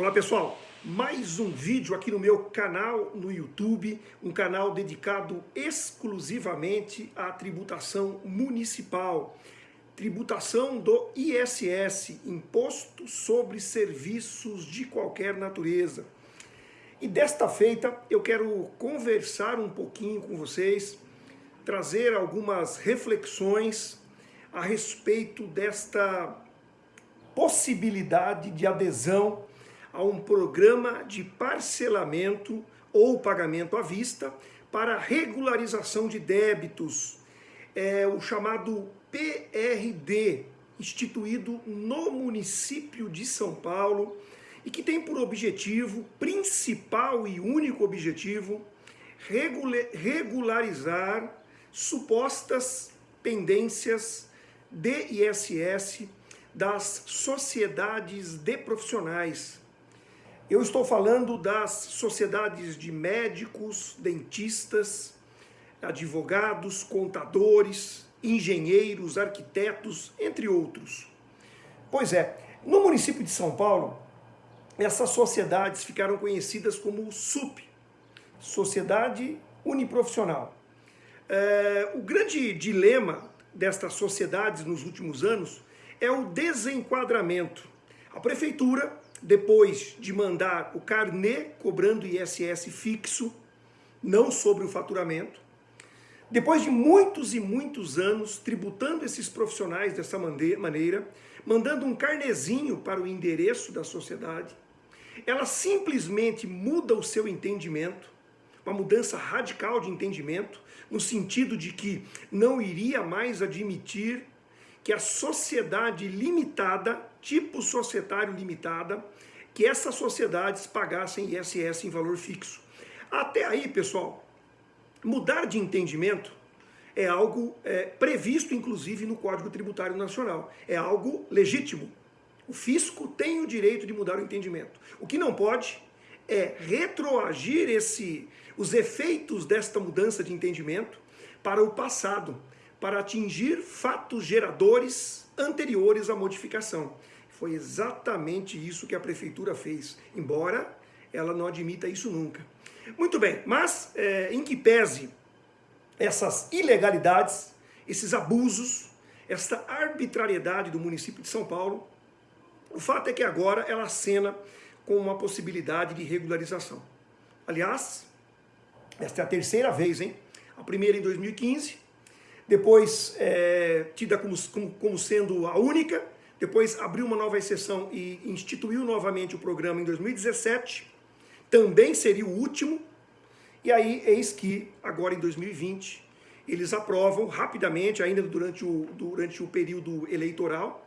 Olá pessoal, mais um vídeo aqui no meu canal no YouTube, um canal dedicado exclusivamente à tributação municipal, tributação do ISS, Imposto sobre Serviços de Qualquer Natureza. E desta feita eu quero conversar um pouquinho com vocês, trazer algumas reflexões a respeito desta possibilidade de adesão a um programa de parcelamento ou pagamento à vista para regularização de débitos, é o chamado PRD, instituído no município de São Paulo e que tem por objetivo, principal e único objetivo, regularizar supostas pendências de ISS das sociedades de profissionais. Eu estou falando das sociedades de médicos, dentistas, advogados, contadores, engenheiros, arquitetos, entre outros. Pois é, no município de São Paulo, essas sociedades ficaram conhecidas como SUP, Sociedade Uniprofissional. É, o grande dilema destas sociedades nos últimos anos é o desenquadramento. A prefeitura, depois de mandar o carnê cobrando ISS fixo, não sobre o faturamento, depois de muitos e muitos anos tributando esses profissionais dessa maneira, mandando um carnezinho para o endereço da sociedade, ela simplesmente muda o seu entendimento, uma mudança radical de entendimento, no sentido de que não iria mais admitir que a sociedade limitada, tipo societário limitada, que essas sociedades pagassem ISS em valor fixo. Até aí, pessoal, mudar de entendimento é algo é, previsto, inclusive, no Código Tributário Nacional. É algo legítimo. O fisco tem o direito de mudar o entendimento. O que não pode é retroagir esse, os efeitos desta mudança de entendimento para o passado, para atingir fatos geradores anteriores à modificação. Foi exatamente isso que a prefeitura fez, embora ela não admita isso nunca. Muito bem, mas é, em que pese essas ilegalidades, esses abusos, esta arbitrariedade do município de São Paulo, o fato é que agora ela acena com uma possibilidade de regularização. Aliás, esta é a terceira vez, hein? A primeira em 2015, depois é, tida como, como, como sendo a única, depois abriu uma nova exceção e instituiu novamente o programa em 2017, também seria o último, e aí eis que agora em 2020 eles aprovam rapidamente, ainda durante o, durante o período eleitoral,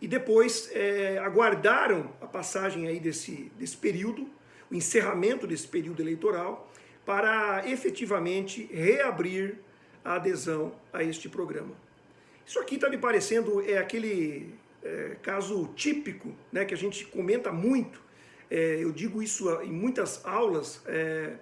e depois é, aguardaram a passagem aí desse, desse período, o encerramento desse período eleitoral, para efetivamente reabrir a adesão a este programa. Isso aqui está me parecendo é aquele é, caso típico né, que a gente comenta muito, é, eu digo isso em muitas aulas, é,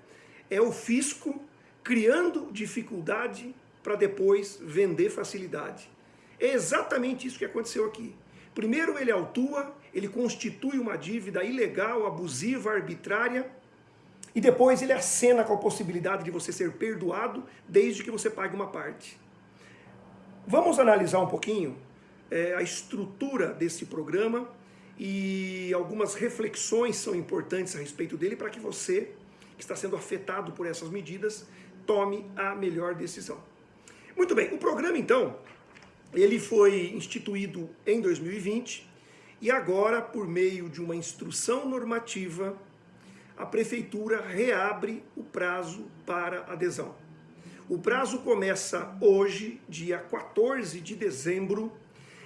é o fisco criando dificuldade para depois vender facilidade. É exatamente isso que aconteceu aqui. Primeiro ele autua, ele constitui uma dívida ilegal, abusiva, arbitrária, e depois ele acena com a possibilidade de você ser perdoado desde que você pague uma parte. Vamos analisar um pouquinho é, a estrutura desse programa e algumas reflexões são importantes a respeito dele para que você, que está sendo afetado por essas medidas, tome a melhor decisão. Muito bem, o programa então, ele foi instituído em 2020 e agora, por meio de uma instrução normativa, a prefeitura reabre o prazo para adesão. O prazo começa hoje, dia 14 de dezembro,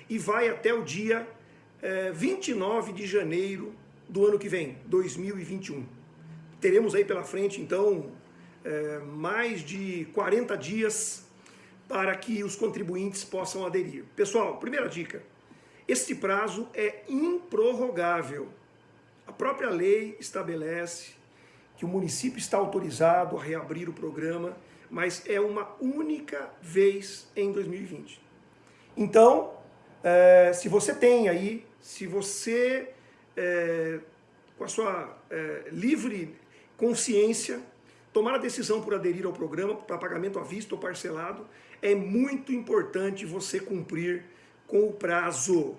e vai até o dia é, 29 de janeiro do ano que vem, 2021. Teremos aí pela frente, então, é, mais de 40 dias para que os contribuintes possam aderir. Pessoal, primeira dica, este prazo é improrrogável. A própria lei estabelece que o município está autorizado a reabrir o programa, mas é uma única vez em 2020. Então, é, se você tem aí, se você é, com a sua é, livre consciência, tomar a decisão por aderir ao programa para pagamento à vista ou parcelado, é muito importante você cumprir com o prazo.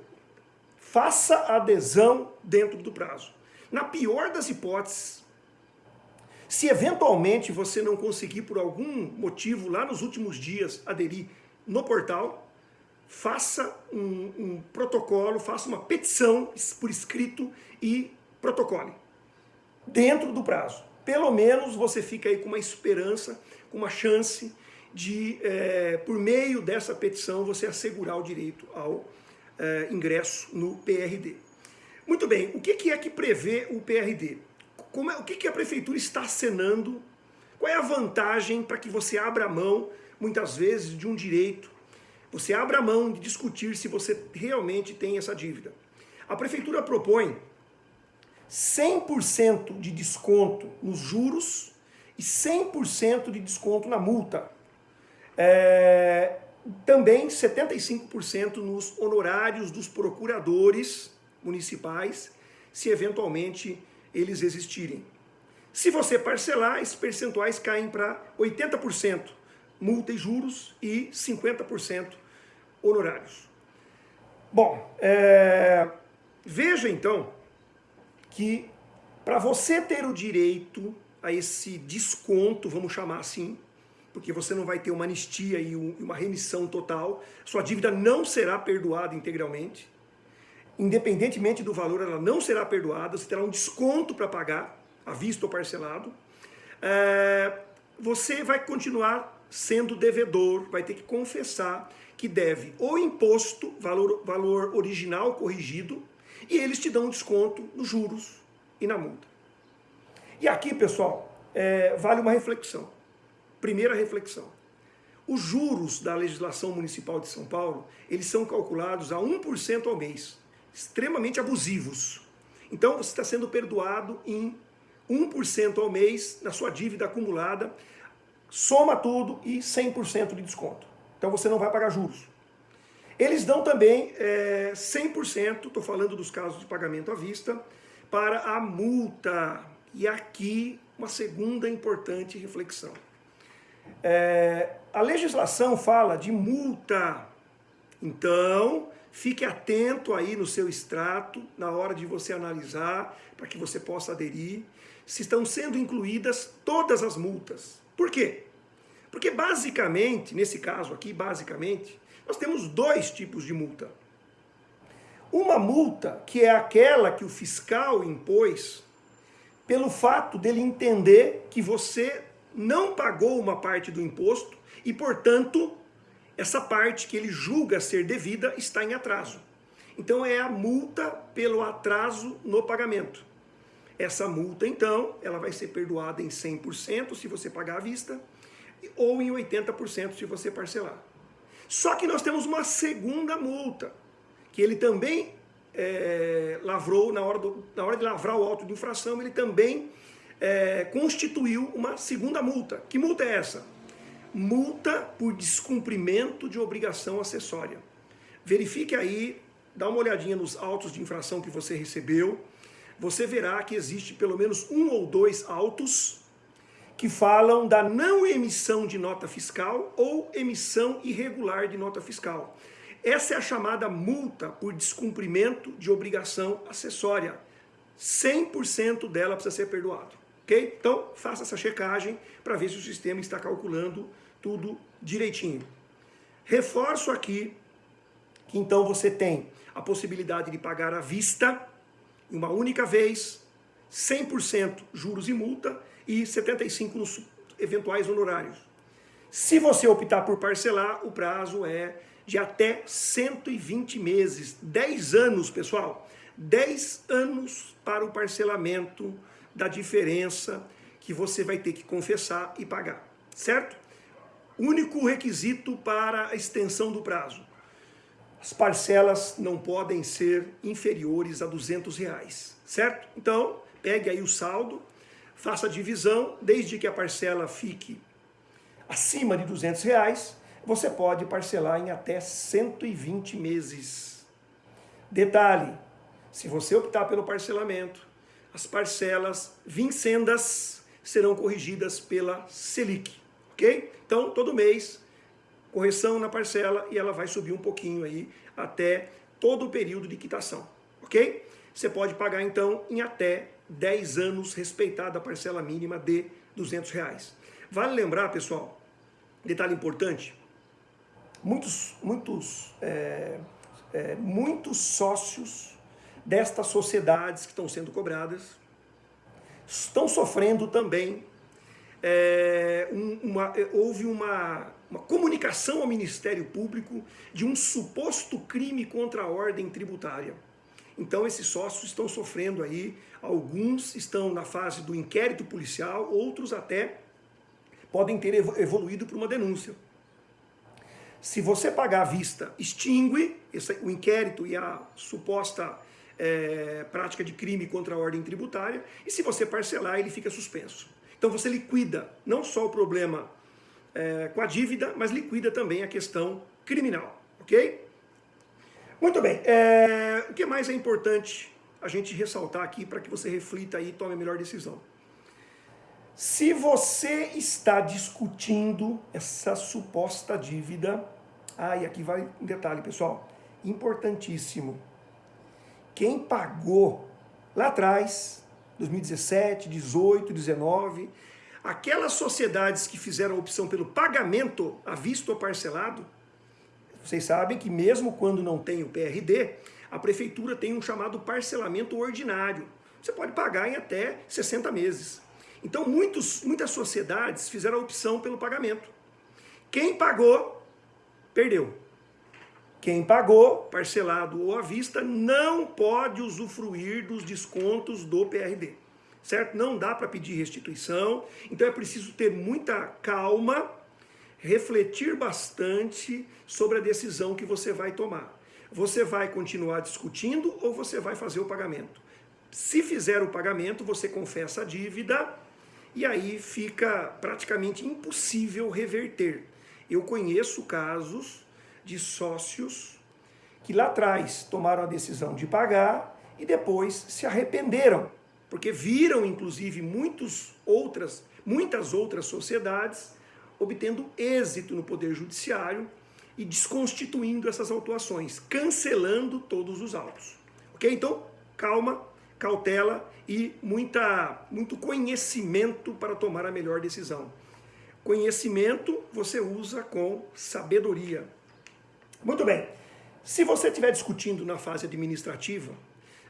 Faça a adesão dentro do prazo. Na pior das hipóteses, se eventualmente você não conseguir por algum motivo lá nos últimos dias aderir no portal, faça um, um protocolo, faça uma petição por escrito e protocole dentro do prazo. Pelo menos você fica aí com uma esperança, com uma chance de, é, por meio dessa petição, você assegurar o direito ao é, ingresso no PRD. Muito bem, o que é que prevê o PRD? Como é, o que, que a prefeitura está acenando? Qual é a vantagem para que você abra mão, muitas vezes, de um direito? Você abra mão de discutir se você realmente tem essa dívida. A prefeitura propõe 100% de desconto nos juros e 100% de desconto na multa. É, também 75% nos honorários dos procuradores municipais, se eventualmente eles existirem. Se você parcelar, esses percentuais caem para 80% multa e juros e 50% honorários. Bom, é... veja então que para você ter o direito a esse desconto, vamos chamar assim, porque você não vai ter uma anistia e uma remissão total, sua dívida não será perdoada integralmente, independentemente do valor, ela não será perdoada, você terá um desconto para pagar, à vista ou parcelado. É, você vai continuar sendo devedor, vai ter que confessar que deve o imposto, valor, valor original corrigido, e eles te dão um desconto nos juros e na multa. E aqui, pessoal, é, vale uma reflexão. Primeira reflexão. Os juros da legislação municipal de São Paulo, eles são calculados a 1% ao mês extremamente abusivos. Então você está sendo perdoado em 1% ao mês na sua dívida acumulada, soma tudo e 100% de desconto. Então você não vai pagar juros. Eles dão também é, 100%, estou falando dos casos de pagamento à vista, para a multa. E aqui uma segunda importante reflexão. É, a legislação fala de multa. Então, Fique atento aí no seu extrato, na hora de você analisar, para que você possa aderir, se estão sendo incluídas todas as multas. Por quê? Porque basicamente, nesse caso aqui, basicamente, nós temos dois tipos de multa. Uma multa que é aquela que o fiscal impôs pelo fato dele entender que você não pagou uma parte do imposto e, portanto, essa parte que ele julga ser devida está em atraso. Então é a multa pelo atraso no pagamento. Essa multa, então, ela vai ser perdoada em 100% se você pagar à vista ou em 80% se você parcelar. Só que nós temos uma segunda multa, que ele também é, lavrou, na hora, do, na hora de lavrar o auto de infração, ele também é, constituiu uma segunda multa. Que multa é essa? multa por descumprimento de obrigação acessória. Verifique aí, dá uma olhadinha nos autos de infração que você recebeu, você verá que existe pelo menos um ou dois autos que falam da não emissão de nota fiscal ou emissão irregular de nota fiscal. Essa é a chamada multa por descumprimento de obrigação acessória. 100% dela precisa ser perdoado. Ok? Então, faça essa checagem para ver se o sistema está calculando tudo direitinho. Reforço aqui que então você tem a possibilidade de pagar à vista, uma única vez, 100% juros e multa e 75% nos eventuais honorários. Se você optar por parcelar, o prazo é de até 120 meses, 10 anos, pessoal. 10 anos para o parcelamento da diferença que você vai ter que confessar e pagar, certo? Único requisito para a extensão do prazo. As parcelas não podem ser inferiores a 200 reais, certo? Então, pegue aí o saldo, faça a divisão, desde que a parcela fique acima de 200 reais, você pode parcelar em até 120 meses. Detalhe, se você optar pelo parcelamento, as parcelas vincendas serão corrigidas pela Selic, ok? Então, todo mês, correção na parcela e ela vai subir um pouquinho aí até todo o período de quitação, ok? Você pode pagar, então, em até 10 anos, respeitada a parcela mínima de 200 reais. Vale lembrar, pessoal, detalhe importante, muitos, muitos, é, é, muitos sócios destas sociedades que estão sendo cobradas estão sofrendo também. É, uma, houve uma, uma comunicação ao Ministério Público de um suposto crime contra a ordem tributária. Então esses sócios estão sofrendo aí, alguns estão na fase do inquérito policial, outros até podem ter evoluído para uma denúncia. Se você pagar à vista, extingue esse, o inquérito e a suposta é, prática de crime contra a ordem tributária, e se você parcelar, ele fica suspenso. Então você liquida não só o problema é, com a dívida, mas liquida também a questão criminal, ok? Muito bem, é, o que mais é importante a gente ressaltar aqui para que você reflita e tome a melhor decisão? Se você está discutindo essa suposta dívida, ah, e aqui vai um detalhe, pessoal, importantíssimo. Quem pagou lá atrás, 2017, 18, 19, aquelas sociedades que fizeram a opção pelo pagamento à vista ou parcelado, vocês sabem que mesmo quando não tem o PRD, a prefeitura tem um chamado parcelamento ordinário. Você pode pagar em até 60 meses. Então muitos, muitas sociedades fizeram a opção pelo pagamento. Quem pagou, perdeu. Quem pagou, parcelado ou à vista, não pode usufruir dos descontos do PRD. Certo? Não dá para pedir restituição, então é preciso ter muita calma, refletir bastante sobre a decisão que você vai tomar. Você vai continuar discutindo ou você vai fazer o pagamento? Se fizer o pagamento, você confessa a dívida e aí fica praticamente impossível reverter. Eu conheço casos de sócios que lá atrás tomaram a decisão de pagar e depois se arrependeram, porque viram inclusive muitos outras, muitas outras sociedades obtendo êxito no Poder Judiciário e desconstituindo essas autuações, cancelando todos os autos. Ok? Então, calma, cautela e muita, muito conhecimento para tomar a melhor decisão. Conhecimento você usa com sabedoria. Muito bem. Se você estiver discutindo na fase administrativa,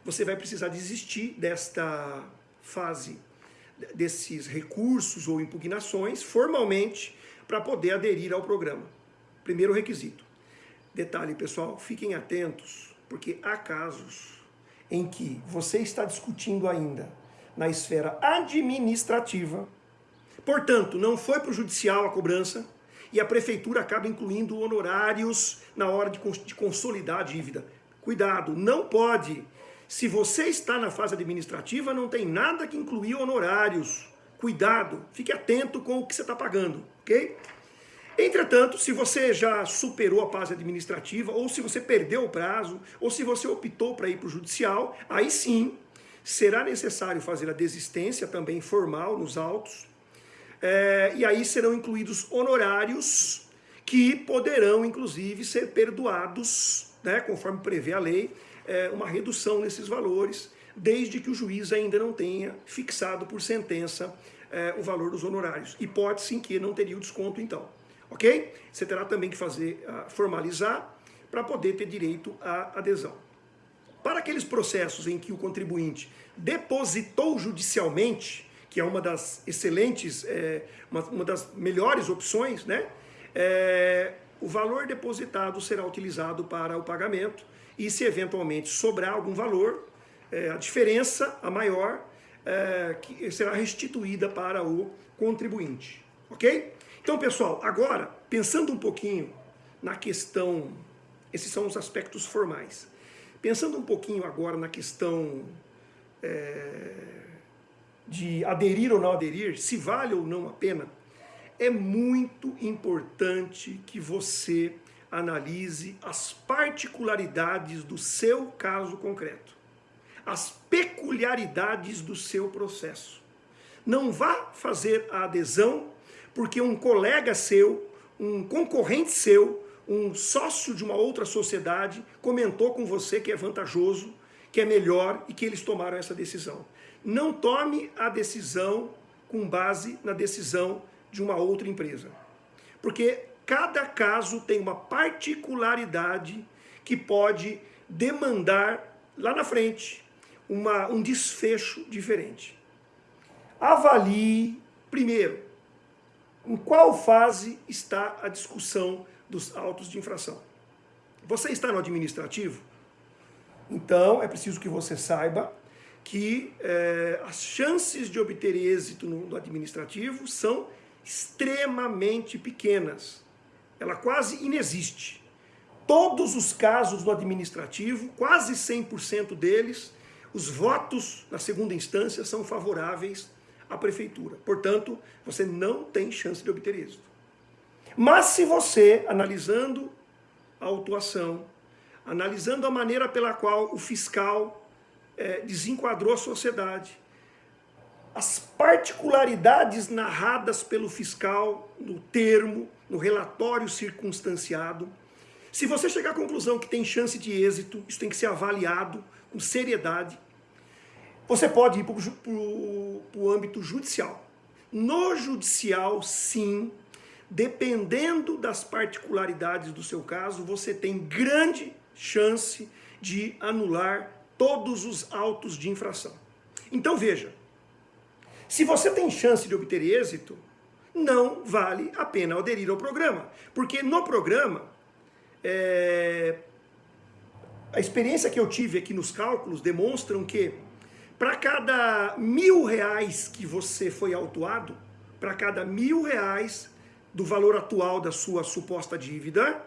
você vai precisar desistir desta fase, desses recursos ou impugnações, formalmente, para poder aderir ao programa. Primeiro requisito. Detalhe, pessoal, fiquem atentos, porque há casos em que você está discutindo ainda na esfera administrativa, portanto, não foi para o judicial a cobrança, e a prefeitura acaba incluindo honorários na hora de, consolidar a dívida. Cuidado, não pode. Se você está na fase administrativa, não tem nada que incluir honorários. Cuidado, fique atento com o que você está pagando, ok? Entretanto, se você já superou a fase administrativa, ou se você perdeu o prazo, ou se você optou para ir para o judicial, aí sim será necessário fazer a desistência também formal nos autos, é, e aí serão incluídos honorários que poderão, inclusive, ser perdoados, né, conforme prevê a lei, é, uma redução nesses valores, desde que o juiz ainda não tenha fixado por sentença é, o valor dos honorários. Hipótese em que não teria o desconto, então ok? Você terá também que fazer, uh, formalizar, para poder ter direito à adesão. Para aqueles processos em que o contribuinte depositou judicialmente, que é uma das excelentes, é, uma, uma, das melhores opções, né? É, o valor depositado será utilizado para o pagamento e se eventualmente sobrar algum valor, é, a diferença, a maior, é, que será restituída para o contribuinte, ok? Então, pessoal, agora, pensando um pouquinho na questão, esses são os aspectos formais, pensando um pouquinho agora na questão é, de aderir ou não aderir, se vale ou não a pena, é muito importante que você analise as particularidades do seu caso concreto. as peculiaridades do seu processo. Não vá fazer a adesão porque um colega seu, um concorrente seu, um sócio de uma outra sociedade comentou com você que é vantajoso, que é melhor e que eles tomaram essa decisão. Não tome a decisão com base na decisão de uma outra empresa. Porque cada caso tem uma particularidade que pode demandar lá na frente uma, um desfecho diferente. Avalie, primeiro, em qual fase está a discussão dos autos de infração. Você está no administrativo? Então, é preciso que você saiba que é, as chances de obter êxito no, no administrativo são extremamente pequenas. Ela quase inexiste. Todos os casos no administrativo, quase 100% deles, os votos na segunda instância são favoráveis à prefeitura. Portanto, você não tem chance de obter êxito. Mas se você, analisando a autuação, analisando a maneira pela qual o fiscal é, desenquadrou a sociedade, as particularidades narradas pelo fiscal no termo, no relatório circunstanciado, se você chegar à conclusão que tem chance de êxito, isso tem que ser avaliado com seriedade, você pode ir para o âmbito judicial. No judicial, sim, dependendo das particularidades do seu caso, você tem grande chance de anular todos os autos de infração. Então veja, se você tem chance de obter êxito, não vale a pena aderir ao programa, porque no programa, é... a experiência que eu tive aqui nos cálculos demonstram que para cada mil reais que você foi autuado, para cada mil reais do valor atual da sua suposta dívida,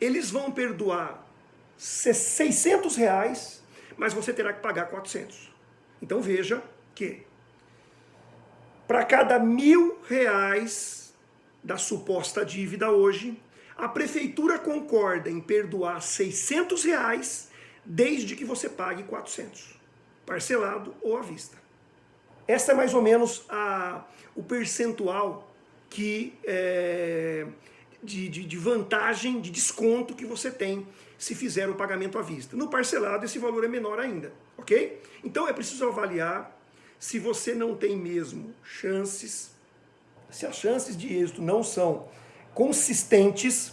eles vão perdoar 600 reais, mas você terá que pagar 400. Então veja que para cada mil reais da suposta dívida hoje, a prefeitura concorda em perdoar 600 reais desde que você pague 400, parcelado ou à vista. Essa é mais ou menos a, o percentual que é, de, de, de vantagem, de desconto que você tem se fizer o pagamento à vista. No parcelado esse valor é menor ainda, ok? Então é preciso avaliar se você não tem mesmo chances, se as chances de êxito não são consistentes,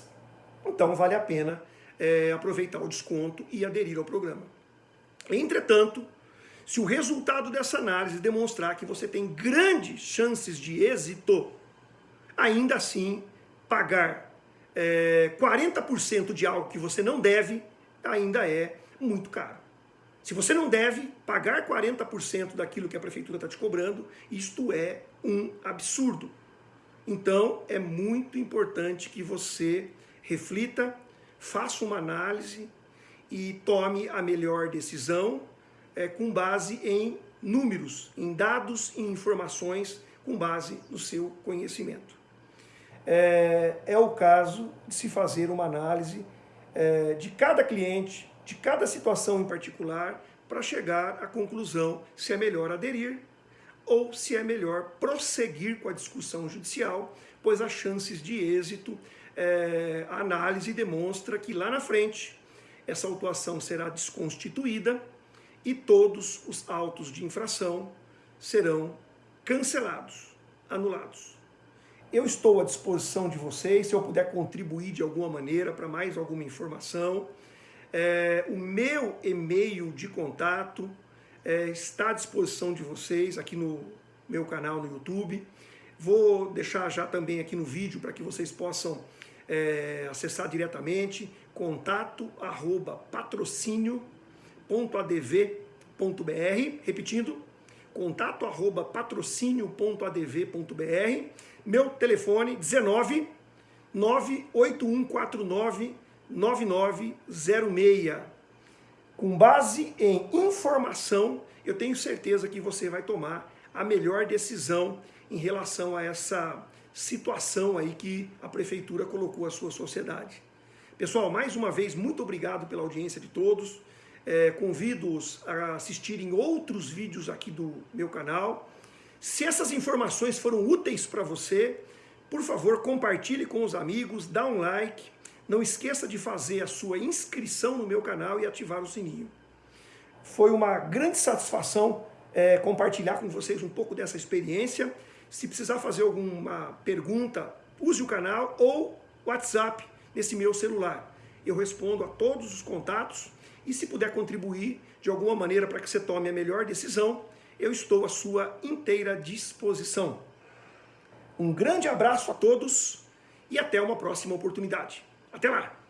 então vale a pena é, aproveitar o desconto e aderir ao programa. Entretanto, se o resultado dessa análise demonstrar que você tem grandes chances de êxito, ainda assim pagar é, 40% de algo que você não deve ainda é muito caro. Se você não deve pagar 40% daquilo que a prefeitura está te cobrando, isto é um absurdo. Então é muito importante que você reflita, faça uma análise e tome a melhor decisão é, com base em números, em dados e informações com base no seu conhecimento é, é o caso de se fazer uma análise é, de cada cliente, de cada situação em particular, para chegar à conclusão se é melhor aderir ou se é melhor prosseguir com a discussão judicial, pois as chances de êxito, é, a análise demonstra que lá na frente essa autuação será desconstituída e todos os autos de infração serão cancelados, anulados. Eu estou à disposição de vocês, se eu puder contribuir de alguma maneira para mais alguma informação. É, o meu e-mail de contato é, está à disposição de vocês aqui no meu canal no YouTube. Vou deixar já também aqui no vídeo para que vocês possam é, acessar diretamente contato arroba patrocínio.adv.br repetindo, contato arroba patrocínio.adv.br meu telefone 19 98149 9906. Com base em informação, eu tenho certeza que você vai tomar a melhor decisão em relação a essa situação aí que a prefeitura colocou a sua sociedade. Pessoal, mais uma vez, muito obrigado pela audiência de todos. É, convido-os a assistirem outros vídeos aqui do meu canal. Se essas informações foram úteis para você, por favor, compartilhe com os amigos, dá um like, não esqueça de fazer a sua inscrição no meu canal e ativar o sininho. Foi uma grande satisfação é, compartilhar com vocês um pouco dessa experiência. Se precisar fazer alguma pergunta, use o canal ou WhatsApp nesse meu celular. Eu respondo a todos os contatos e se puder contribuir de alguma maneira para que você tome a melhor decisão, eu estou à sua inteira disposição. Um grande abraço a todos e até uma próxima oportunidade. Até lá!